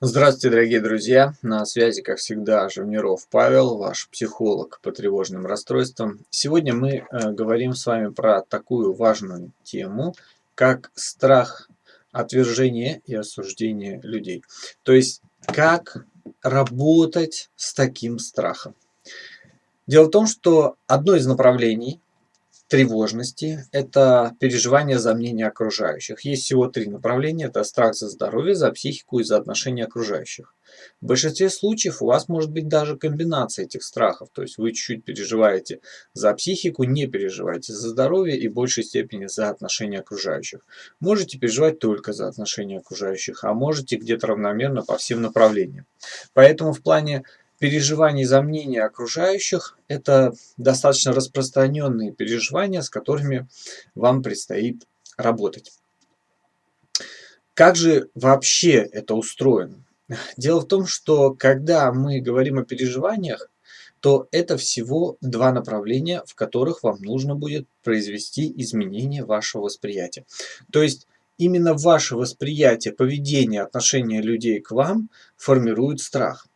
Здравствуйте, дорогие друзья! На связи, как всегда, Живниров Павел, ваш психолог по тревожным расстройствам. Сегодня мы э, говорим с вами про такую важную тему, как страх отвержения и осуждения людей. То есть, как работать с таким страхом. Дело в том, что одно из направлений тревожности – это переживание за мнение окружающих. Есть всего три направления – это страх за здоровье, за психику и за отношения окружающих. В большинстве случаев у вас может быть даже комбинация этих страхов, то есть вы чуть-чуть переживаете за психику, не переживаете за здоровье и в большей степени за отношения окружающих. Можете переживать только за отношения окружающих, а можете где-то равномерно по всем направлениям. Поэтому в плане переживаний за мнение окружающих – это достаточно распространенные переживания, с которыми вам предстоит работать. Как же вообще это устроено? Дело в том, что когда мы говорим о переживаниях, то это всего два направления, в которых вам нужно будет произвести изменение вашего восприятия. То есть именно ваше восприятие, поведение, отношение людей к вам формирует страх.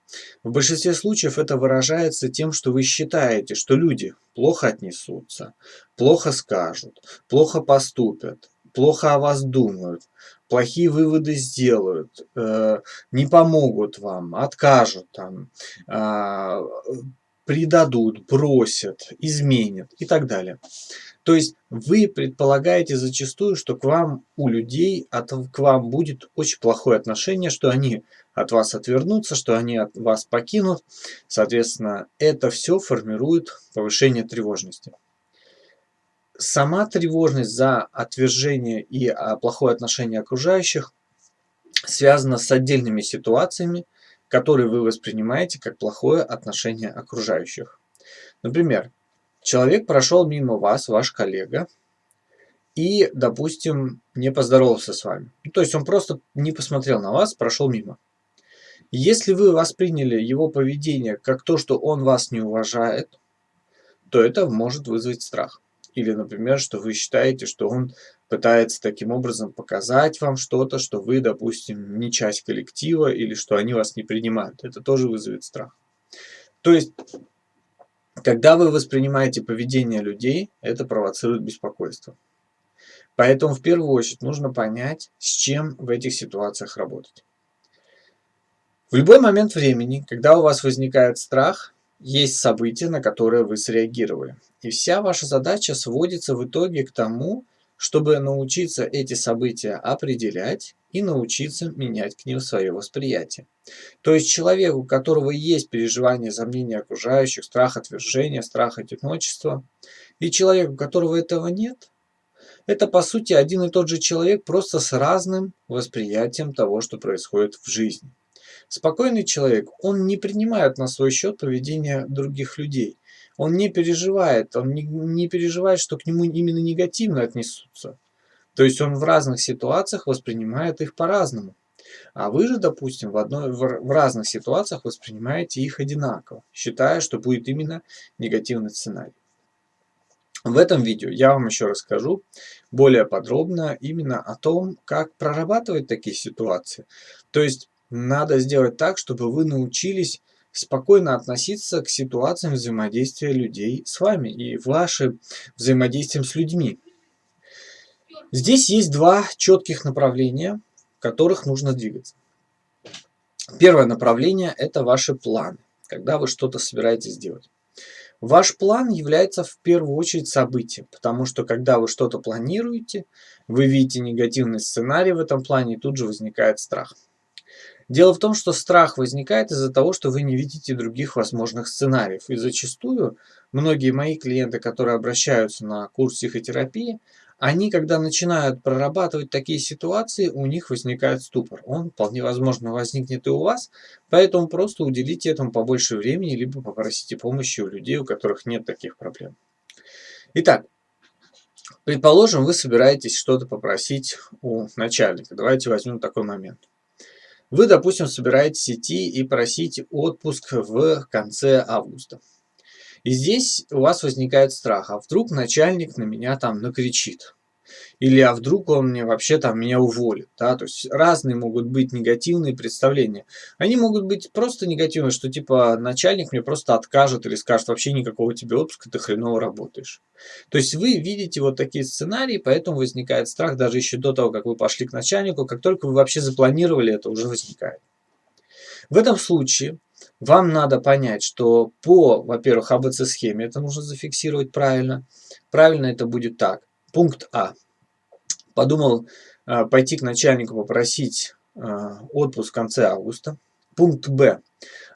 В большинстве случаев это выражается тем, что вы считаете, что люди плохо отнесутся, плохо скажут, плохо поступят, плохо о вас думают, плохие выводы сделают, э, не помогут вам, откажут там, э, предадут, бросят, изменят и так далее. То есть вы предполагаете зачастую, что к вам у людей, от, к вам будет очень плохое отношение, что они от вас отвернутся, что они от вас покинут. Соответственно, это все формирует повышение тревожности. Сама тревожность за отвержение и а, плохое отношение окружающих связана с отдельными ситуациями, которые вы воспринимаете как плохое отношение окружающих. Например, человек прошел мимо вас, ваш коллега, и, допустим, не поздоровался с вами. То есть он просто не посмотрел на вас, прошел мимо. Если вы восприняли его поведение как то, что он вас не уважает, то это может вызвать страх. Или, например, что вы считаете, что он пытается таким образом показать вам что-то, что вы, допустим, не часть коллектива, или что они вас не принимают. Это тоже вызовет страх. То есть, когда вы воспринимаете поведение людей, это провоцирует беспокойство. Поэтому в первую очередь нужно понять, с чем в этих ситуациях работать. В любой момент времени, когда у вас возникает страх, есть событие, на которое вы среагировали. И вся ваша задача сводится в итоге к тому, чтобы научиться эти события определять и научиться менять к ним свое восприятие. То есть человек, у которого есть переживание за мнение окружающих, страх отвержения, страх одиночества, и человек, у которого этого нет, это по сути один и тот же человек, просто с разным восприятием того, что происходит в жизни. Спокойный человек, он не принимает на свой счет поведение других людей. Он не переживает, он не, не переживает, что к нему именно негативно отнесутся. То есть он в разных ситуациях воспринимает их по-разному. А вы же, допустим, в, одной, в, в разных ситуациях воспринимаете их одинаково, считая, что будет именно негативный сценарий. В этом видео я вам еще расскажу более подробно именно о том, как прорабатывать такие ситуации. То есть надо сделать так, чтобы вы научились спокойно относиться к ситуациям взаимодействия людей с вами и вашим взаимодействием с людьми. Здесь есть два четких направления, в которых нужно двигаться. Первое направление – это ваши планы, когда вы что-то собираетесь делать. Ваш план является в первую очередь событием, потому что когда вы что-то планируете, вы видите негативный сценарий в этом плане, и тут же возникает страх. Дело в том, что страх возникает из-за того, что вы не видите других возможных сценариев. И зачастую многие мои клиенты, которые обращаются на курс психотерапии, они, когда начинают прорабатывать такие ситуации, у них возникает ступор. Он вполне возможно возникнет и у вас, поэтому просто уделите этому побольше времени, либо попросите помощи у людей, у которых нет таких проблем. Итак, предположим, вы собираетесь что-то попросить у начальника. Давайте возьмем такой момент. Вы, допустим, собираетесь идти и просить отпуск в конце августа. И здесь у вас возникает страх, а вдруг начальник на меня там накричит. Или а вдруг он мне вообще там меня уволит. Да? То есть разные могут быть негативные представления. Они могут быть просто негативные, что типа начальник мне просто откажет или скажет вообще никакого тебе отпуска, ты хреново работаешь. То есть вы видите вот такие сценарии, поэтому возникает страх даже еще до того, как вы пошли к начальнику. Как только вы вообще запланировали, это уже возникает. В этом случае вам надо понять, что по, во-первых, АБЦ-схеме это нужно зафиксировать правильно. Правильно это будет так. Пункт А. Подумал э, пойти к начальнику попросить э, отпуск в конце августа. Пункт Б.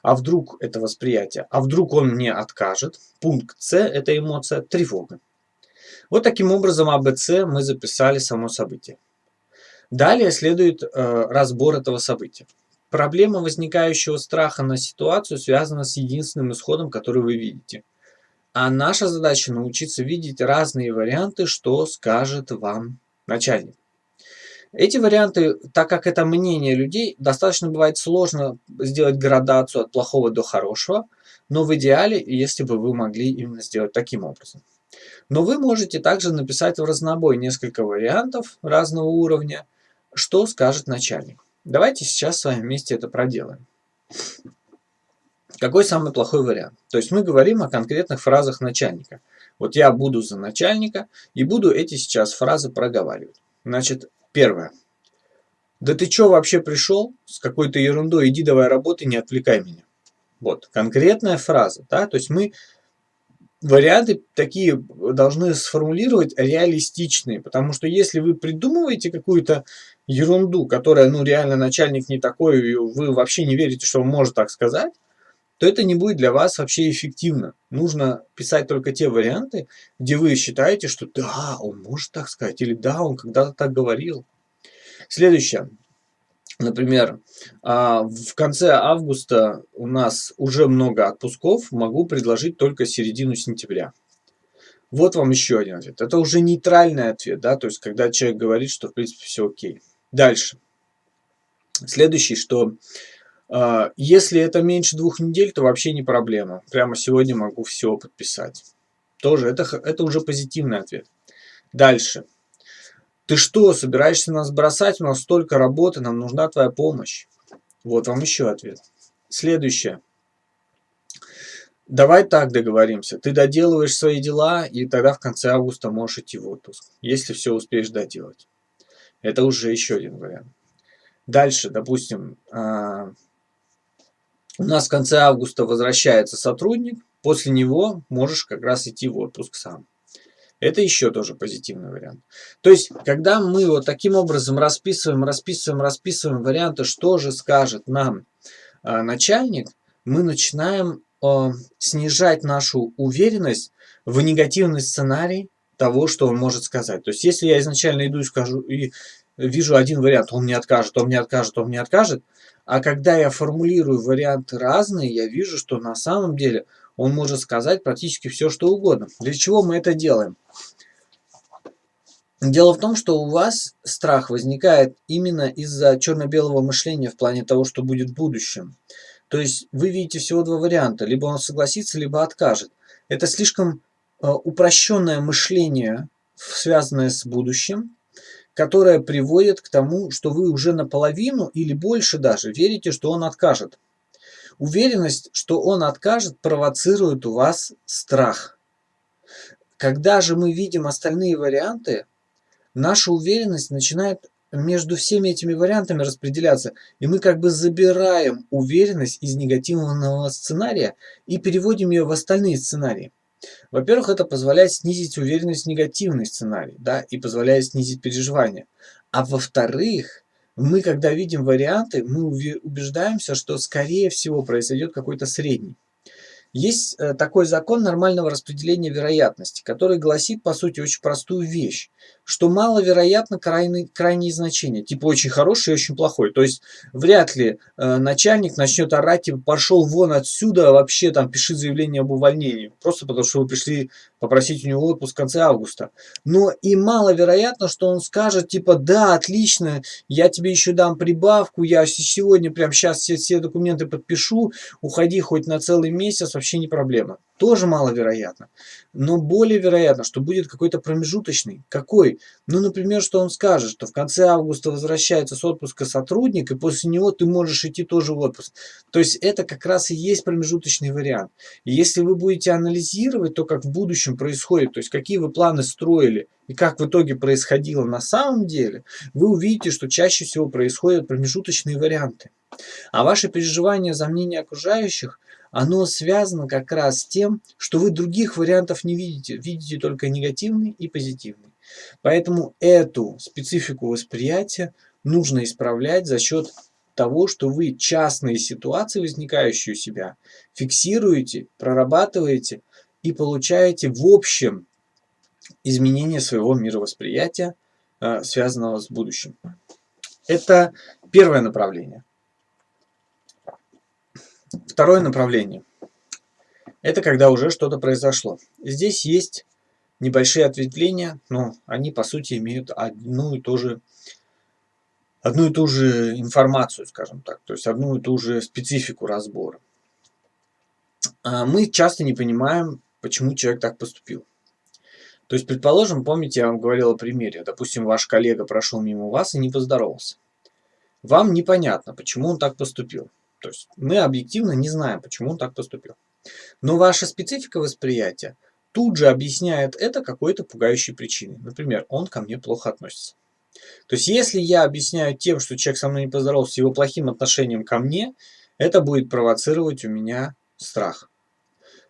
А вдруг это восприятие? А вдруг он мне откажет? Пункт С. Это эмоция тревога. Вот таким образом АБЦ мы записали само событие. Далее следует э, разбор этого события. Проблема возникающего страха на ситуацию связана с единственным исходом, который вы видите. А наша задача научиться видеть разные варианты, что скажет вам начальник. Эти варианты, так как это мнение людей, достаточно бывает сложно сделать градацию от плохого до хорошего, но в идеале, если бы вы могли именно сделать таким образом. Но вы можете также написать в разнобой несколько вариантов разного уровня, что скажет начальник. Давайте сейчас с вами вместе это проделаем. Какой самый плохой вариант? То есть мы говорим о конкретных фразах начальника. Вот я буду за начальника и буду эти сейчас фразы проговаривать. Значит, первое. Да ты чё вообще пришел с какой-то ерундой? Иди давай работай, не отвлекай меня. Вот, конкретная фраза. Да? То есть мы варианты такие должны сформулировать реалистичные, потому что если вы придумываете какую-то ерунду, которая, ну, реально начальник не такой, вы вообще не верите, что он может так сказать, то это не будет для вас вообще эффективно. Нужно писать только те варианты, где вы считаете, что да, он может так сказать, или да, он когда-то так говорил. Следующее. Например, а, в конце августа у нас уже много отпусков, могу предложить только середину сентября. Вот вам еще один ответ. Это уже нейтральный ответ, да, то есть когда человек говорит, что в принципе все окей. Дальше. Следующий, что если это меньше двух недель, то вообще не проблема. Прямо сегодня могу все подписать. Тоже это, это уже позитивный ответ. Дальше. Ты что, собираешься нас бросать? У нас столько работы, нам нужна твоя помощь. Вот вам еще ответ. Следующее. Давай так договоримся. Ты доделываешь свои дела, и тогда в конце августа можешь идти в отпуск, если все успеешь доделать. Это уже еще один вариант. Дальше, допустим, а, у нас в конце августа возвращается сотрудник, после него можешь как раз идти в отпуск сам. Это еще тоже позитивный вариант. То есть, когда мы вот таким образом расписываем, расписываем, расписываем варианты, что же скажет нам э, начальник, мы начинаем э, снижать нашу уверенность в негативный сценарий того, что он может сказать. То есть, если я изначально иду и скажу, и вижу один вариант, он мне откажет, он мне откажет, он мне откажет, а когда я формулирую варианты разные, я вижу, что на самом деле он может сказать практически все, что угодно. Для чего мы это делаем? Дело в том, что у вас страх возникает именно из-за черно-белого мышления в плане того, что будет в будущем. То есть вы видите всего два варианта. Либо он согласится, либо откажет. Это слишком э, упрощенное мышление, связанное с будущим, которое приводит к тому, что вы уже наполовину или больше даже верите, что он откажет. Уверенность, что он откажет, провоцирует у вас страх. Когда же мы видим остальные варианты, наша уверенность начинает между всеми этими вариантами распределяться, и мы как бы забираем уверенность из негативного сценария и переводим ее в остальные сценарии. Во-первых, это позволяет снизить уверенность в негативный сценарий, да, и позволяет снизить переживания. А во-вторых, мы, когда видим варианты, мы убеждаемся, что, скорее всего, произойдет какой-то средний. Есть э, такой закон нормального распределения вероятности, который гласит, по сути, очень простую вещь, что маловероятно крайне, крайние значения, типа очень хороший и очень плохой. То есть вряд ли э, начальник начнет орать, типа пошел вон отсюда, вообще там пиши заявление об увольнении, просто потому что вы пришли попросить у него отпуск в конце августа. Но и маловероятно, что он скажет, типа, да, отлично, я тебе еще дам прибавку, я сегодня прям сейчас все, все документы подпишу, уходи хоть на целый месяц, вообще вообще не проблема. Тоже маловероятно. Но более вероятно, что будет какой-то промежуточный. Какой? Ну, например, что он скажет, что в конце августа возвращается с отпуска сотрудник, и после него ты можешь идти тоже в отпуск. То есть это как раз и есть промежуточный вариант. И если вы будете анализировать то, как в будущем происходит, то есть какие вы планы строили, и как в итоге происходило на самом деле, вы увидите, что чаще всего происходят промежуточные варианты. А ваши переживания за мнение окружающих, оно связано как раз с тем, что вы других вариантов не видите, видите только негативный и позитивный. Поэтому эту специфику восприятия нужно исправлять за счет того, что вы частные ситуации, возникающие у себя, фиксируете, прорабатываете и получаете в общем изменение своего мировосприятия, э, связанного с будущим. Это первое направление. Второе направление. Это когда уже что-то произошло. Здесь есть небольшие ответвления, но они по сути имеют одну и ту же одну и ту же информацию, скажем так, то есть одну и ту же специфику разбора. А мы часто не понимаем, почему человек так поступил. То есть, предположим, помните, я вам говорил о примере. Допустим, ваш коллега прошел мимо вас и не поздоровался. Вам непонятно, почему он так поступил. То есть, мы объективно не знаем, почему он так поступил. Но ваша специфика восприятия тут же объясняет это какой-то пугающей причиной. Например, он ко мне плохо относится. То есть, если я объясняю тем, что человек со мной не поздоровался, его плохим отношением ко мне, это будет провоцировать у меня страх.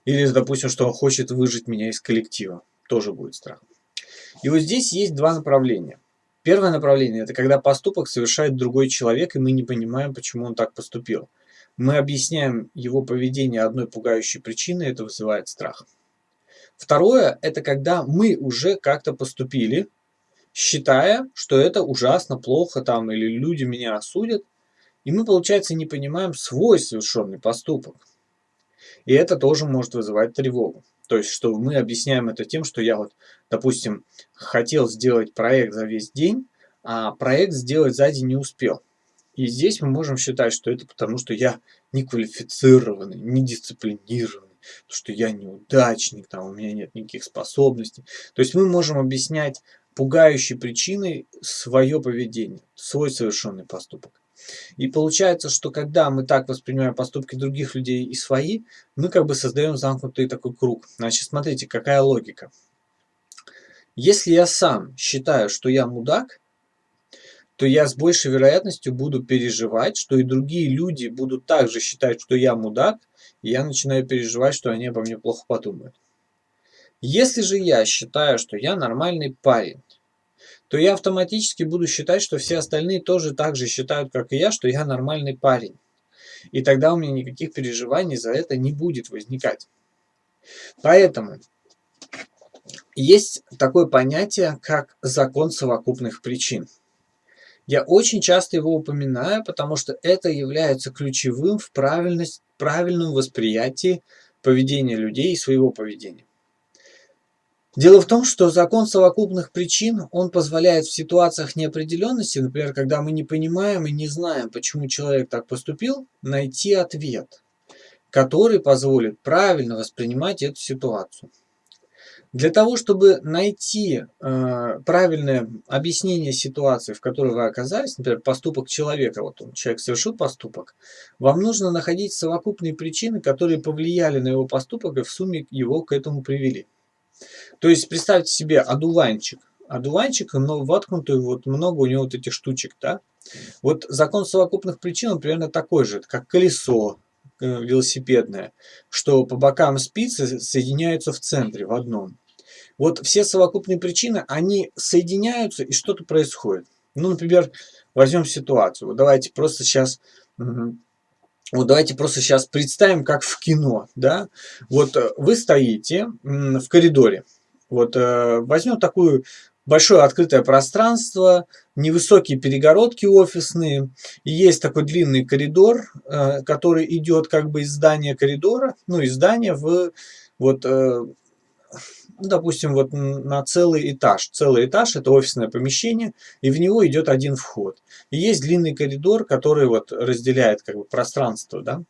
Или, допустим, что он хочет выжить меня из коллектива тоже будет страх. И вот здесь есть два направления. Первое направление – это когда поступок совершает другой человек, и мы не понимаем, почему он так поступил. Мы объясняем его поведение одной пугающей причиной, это вызывает страх. Второе – это когда мы уже как-то поступили, считая, что это ужасно, плохо там, или люди меня осудят, и мы, получается, не понимаем свой совершенный поступок. И это тоже может вызывать тревогу. То есть, что мы объясняем это тем, что я вот, допустим, хотел сделать проект за весь день, а проект сделать за день не успел. И здесь мы можем считать, что это потому, что я неквалифицированный, недисциплинированный, что я неудачник, там, у меня нет никаких способностей. То есть мы можем объяснять пугающей причиной свое поведение, свой совершенный поступок. И получается, что когда мы так воспринимаем поступки других людей и свои, мы как бы создаем замкнутый такой круг. Значит, смотрите, какая логика. Если я сам считаю, что я мудак, то я с большей вероятностью буду переживать, что и другие люди будут также считать, что я мудак, и я начинаю переживать, что они обо мне плохо подумают. Если же я считаю, что я нормальный парень, то я автоматически буду считать, что все остальные тоже так же считают, как и я, что я нормальный парень. И тогда у меня никаких переживаний за это не будет возникать. Поэтому есть такое понятие, как закон совокупных причин. Я очень часто его упоминаю, потому что это является ключевым в правильном восприятии поведения людей и своего поведения. Дело в том, что закон совокупных причин, он позволяет в ситуациях неопределенности, например, когда мы не понимаем и не знаем, почему человек так поступил, найти ответ, который позволит правильно воспринимать эту ситуацию. Для того, чтобы найти э, правильное объяснение ситуации, в которой вы оказались, например, поступок человека, вот он, человек совершил поступок, вам нужно находить совокупные причины, которые повлияли на его поступок и в сумме его к этому привели. То есть представьте себе одуванчик. Одуванчик, но воткнутый, вот много у него вот этих штучек, да? Вот закон совокупных причин, примерно такой же, как колесо э, велосипедное, что по бокам спицы соединяются в центре, в одном. Вот все совокупные причины, они соединяются и что-то происходит. Ну, например, возьмем ситуацию. Вот давайте просто сейчас вот давайте просто сейчас представим, как в кино, да. Вот э, вы стоите в коридоре. Вот э, возьмем такую большое открытое пространство, невысокие перегородки офисные, и есть такой длинный коридор, э, который идет как бы из здания коридора, ну, из здания в вот допустим, вот на целый этаж. Целый этаж – это офисное помещение, и в него идет один вход. И есть длинный коридор, который вот разделяет как бы пространство. Да?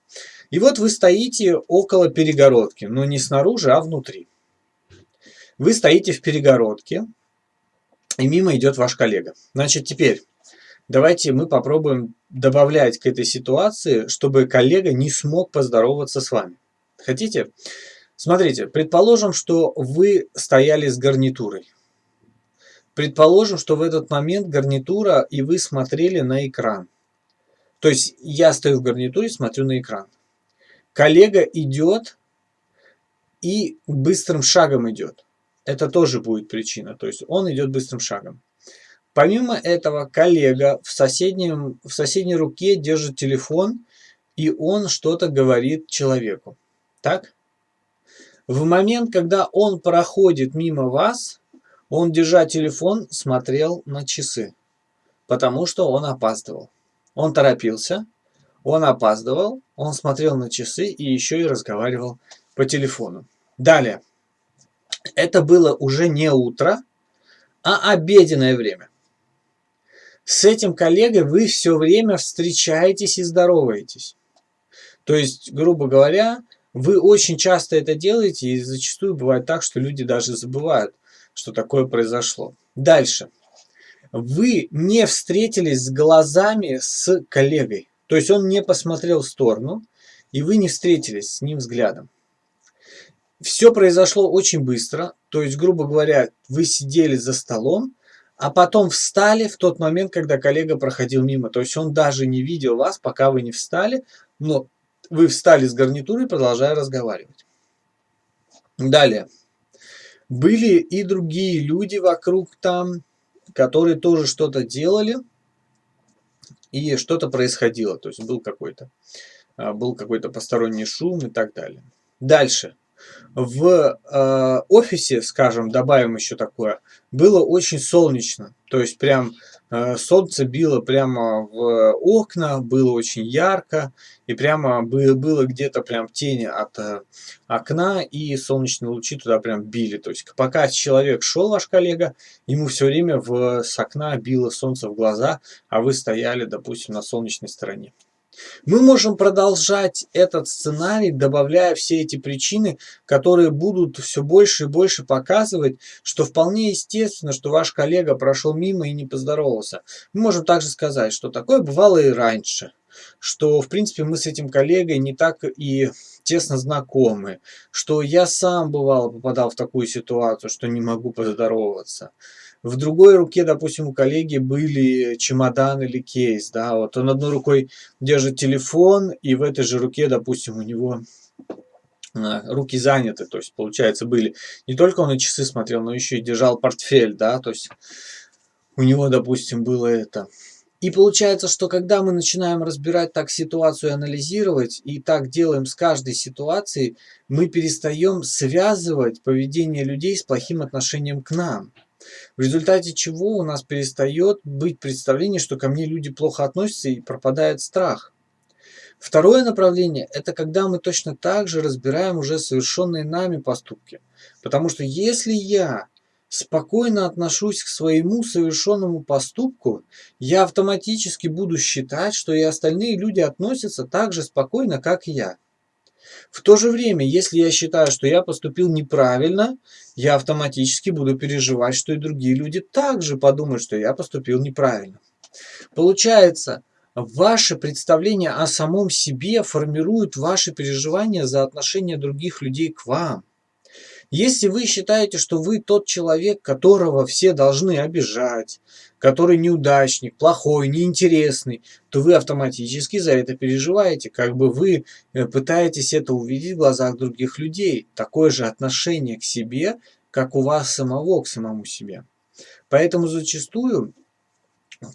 И вот вы стоите около перегородки, но не снаружи, а внутри. Вы стоите в перегородке, и мимо идет ваш коллега. Значит, теперь давайте мы попробуем добавлять к этой ситуации, чтобы коллега не смог поздороваться с вами. Хотите? Смотрите, предположим, что вы стояли с гарнитурой. Предположим, что в этот момент гарнитура и вы смотрели на экран. То есть я стою в гарнитуре, смотрю на экран. Коллега идет и быстрым шагом идет. Это тоже будет причина. То есть он идет быстрым шагом. Помимо этого, коллега в, соседнем, в соседней руке держит телефон, и он что-то говорит человеку. Так? В момент, когда он проходит мимо вас, он, держа телефон, смотрел на часы, потому что он опаздывал. Он торопился, он опаздывал, он смотрел на часы и еще и разговаривал по телефону. Далее. Это было уже не утро, а обеденное время. С этим коллегой вы все время встречаетесь и здороваетесь. То есть, грубо говоря, вы очень часто это делаете, и зачастую бывает так, что люди даже забывают, что такое произошло. Дальше. Вы не встретились с глазами с коллегой. То есть он не посмотрел в сторону, и вы не встретились с ним взглядом. Все произошло очень быстро, то есть, грубо говоря, вы сидели за столом, а потом встали в тот момент, когда коллега проходил мимо. То есть он даже не видел вас, пока вы не встали, но вы встали с гарнитурой, продолжая разговаривать. Далее. Были и другие люди вокруг там, которые тоже что-то делали, и что-то происходило. То есть был какой-то а, был какой-то посторонний шум и так далее. Дальше. В э, офисе, скажем, добавим еще такое, было очень солнечно. То есть прям Э, солнце било прямо в окна, было очень ярко, и прямо было где-то прям тени от э, окна, и солнечные лучи туда прям били. То есть пока человек шел, ваш коллега, ему все время в, с окна било солнце в глаза, а вы стояли, допустим, на солнечной стороне. Мы можем продолжать этот сценарий, добавляя все эти причины, которые будут все больше и больше показывать, что вполне естественно, что ваш коллега прошел мимо и не поздоровался. Мы можем также сказать, что такое бывало и раньше, что в принципе мы с этим коллегой не так и тесно знакомы, что я сам бывало попадал в такую ситуацию, что не могу поздороваться в другой руке, допустим, у коллеги были чемодан или кейс, да, вот он одной рукой держит телефон, и в этой же руке, допустим, у него а, руки заняты, то есть, получается, были, не только он и часы смотрел, но еще и держал портфель, да, то есть, у него, допустим, было это. И получается, что когда мы начинаем разбирать так ситуацию, анализировать, и так делаем с каждой ситуацией, мы перестаем связывать поведение людей с плохим отношением к нам в результате чего у нас перестает быть представление, что ко мне люди плохо относятся и пропадает страх. Второе направление – это когда мы точно так же разбираем уже совершенные нами поступки. Потому что если я спокойно отношусь к своему совершенному поступку, я автоматически буду считать, что и остальные люди относятся так же спокойно, как я. В то же время, если я считаю, что я поступил неправильно, я автоматически буду переживать, что и другие люди также подумают, что я поступил неправильно. Получается, ваше представление о самом себе формирует ваши переживания за отношение других людей к вам. Если вы считаете, что вы тот человек, которого все должны обижать, который неудачник, плохой, неинтересный, то вы автоматически за это переживаете. Как бы вы э, пытаетесь это увидеть в глазах других людей. Такое же отношение к себе, как у вас самого к самому себе. Поэтому зачастую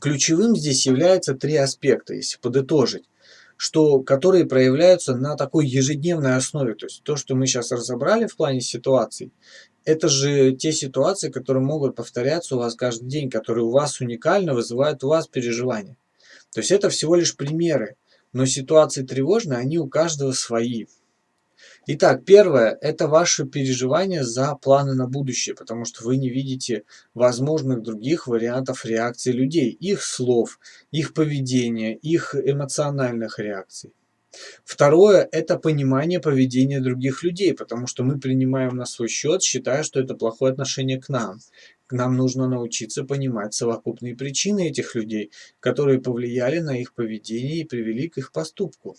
ключевым здесь является три аспекта, если подытожить что, которые проявляются на такой ежедневной основе. То есть то, что мы сейчас разобрали в плане ситуаций, это же те ситуации, которые могут повторяться у вас каждый день, которые у вас уникально вызывают у вас переживания. То есть это всего лишь примеры, но ситуации тревожные, они у каждого свои. Итак, первое– это ваши переживания за планы на будущее, потому что вы не видите возможных других вариантов реакции людей, их слов, их поведения, их эмоциональных реакций. Второе – это понимание поведения других людей, потому что мы принимаем на свой счет, считая, что это плохое отношение к нам. Нам нужно научиться понимать совокупные причины этих людей, которые повлияли на их поведение и привели к их поступку.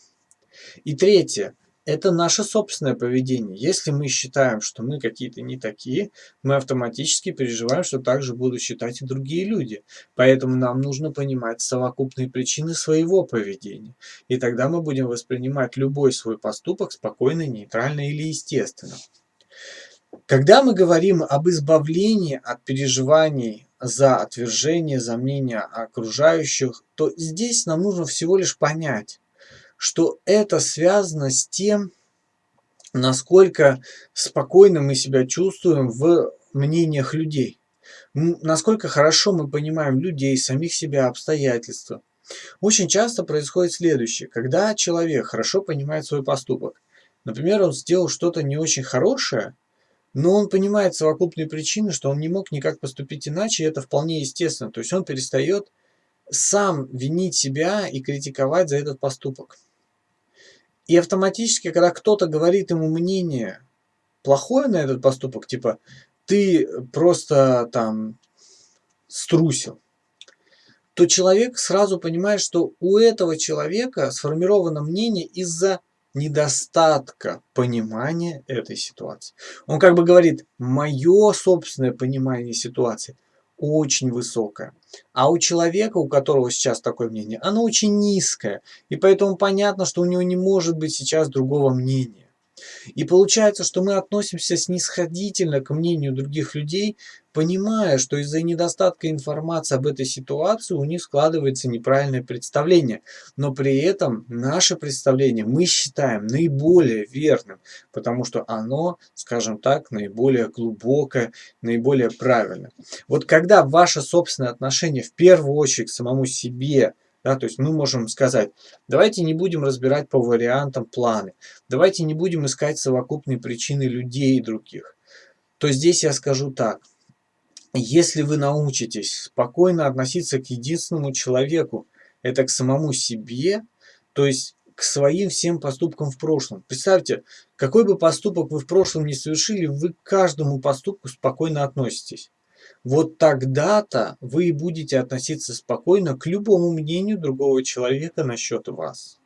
И третье это наше собственное поведение. Если мы считаем, что мы какие-то не такие, мы автоматически переживаем, что так же будут считать и другие люди. Поэтому нам нужно понимать совокупные причины своего поведения. И тогда мы будем воспринимать любой свой поступок спокойно, нейтрально или естественно. Когда мы говорим об избавлении от переживаний за отвержение, за мнение окружающих, то здесь нам нужно всего лишь понять, что это связано с тем, насколько спокойно мы себя чувствуем в мнениях людей. Насколько хорошо мы понимаем людей, самих себя, обстоятельства. Очень часто происходит следующее. Когда человек хорошо понимает свой поступок, например, он сделал что-то не очень хорошее, но он понимает совокупные причины, что он не мог никак поступить иначе, и это вполне естественно. То есть он перестает сам винить себя и критиковать за этот поступок. И автоматически, когда кто-то говорит ему мнение плохое на этот поступок, типа ты просто там струсил, то человек сразу понимает, что у этого человека сформировано мнение из-за недостатка понимания этой ситуации. Он как бы говорит, мое собственное понимание ситуации очень высокое. А у человека, у которого сейчас такое мнение, оно очень низкое. И поэтому понятно, что у него не может быть сейчас другого мнения. И получается, что мы относимся снисходительно к мнению других людей, понимая, что из-за недостатка информации об этой ситуации у них складывается неправильное представление. Но при этом наше представление мы считаем наиболее верным, потому что оно, скажем так, наиболее глубокое, наиболее правильное. Вот когда ваше собственное отношение в первую очередь к самому себе – да, то есть мы можем сказать, давайте не будем разбирать по вариантам планы, давайте не будем искать совокупные причины людей и других. То здесь я скажу так, если вы научитесь спокойно относиться к единственному человеку, это к самому себе, то есть к своим всем поступкам в прошлом. Представьте, какой бы поступок вы в прошлом не совершили, вы к каждому поступку спокойно относитесь вот тогда-то вы и будете относиться спокойно к любому мнению другого человека насчет вас.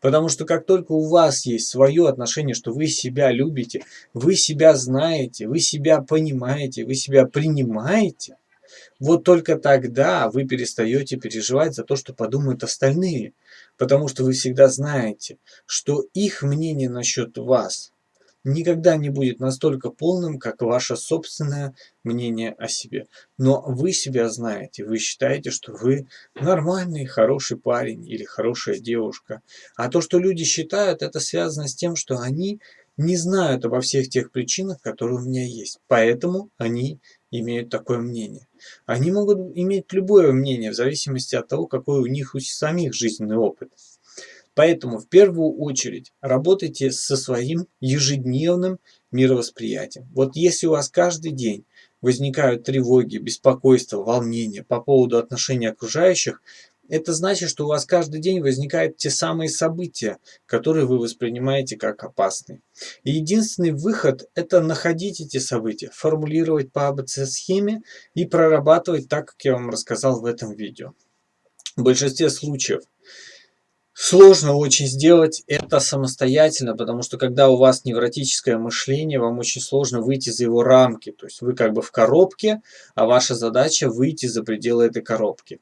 Потому что как только у вас есть свое отношение, что вы себя любите, вы себя знаете, вы себя понимаете, вы себя принимаете, вот только тогда вы перестаете переживать за то, что подумают остальные. Потому что вы всегда знаете, что их мнение насчет вас никогда не будет настолько полным, как ваше собственное мнение о себе. Но вы себя знаете, вы считаете, что вы нормальный, хороший парень или хорошая девушка. А то, что люди считают, это связано с тем, что они не знают обо всех тех причинах, которые у меня есть. Поэтому они имеют такое мнение. Они могут иметь любое мнение в зависимости от того, какой у них у самих жизненный опыт. Поэтому в первую очередь работайте со своим ежедневным мировосприятием. Вот если у вас каждый день возникают тревоги, беспокойство, волнения по поводу отношений окружающих, это значит, что у вас каждый день возникают те самые события, которые вы воспринимаете как опасные. И единственный выход – это находить эти события, формулировать по АБЦ-схеме и прорабатывать так, как я вам рассказал в этом видео. В большинстве случаев Сложно очень сделать это самостоятельно, потому что когда у вас невротическое мышление, вам очень сложно выйти за его рамки. То есть вы как бы в коробке, а ваша задача выйти за пределы этой коробки.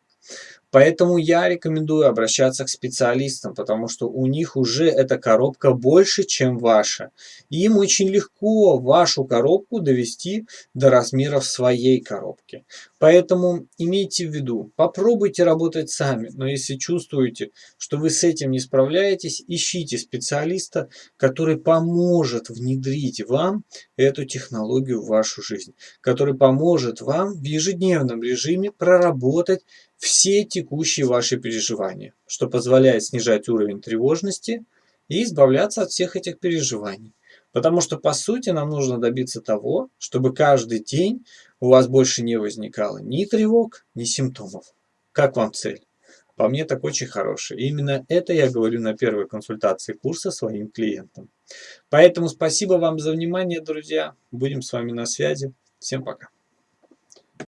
Поэтому я рекомендую обращаться к специалистам, потому что у них уже эта коробка больше, чем ваша. Им очень легко вашу коробку довести до размеров своей коробки. Поэтому имейте в виду, попробуйте работать сами, но если чувствуете, что вы с этим не справляетесь, ищите специалиста, который поможет внедрить вам эту технологию в вашу жизнь, который поможет вам в ежедневном режиме проработать все текущие ваши переживания, что позволяет снижать уровень тревожности и избавляться от всех этих переживаний. Потому что, по сути, нам нужно добиться того, чтобы каждый день у вас больше не возникало ни тревог, ни симптомов. Как вам цель? По мне так очень хороший. И именно это я говорю на первой консультации курса своим клиентам. Поэтому спасибо вам за внимание, друзья. Будем с вами на связи. Всем пока.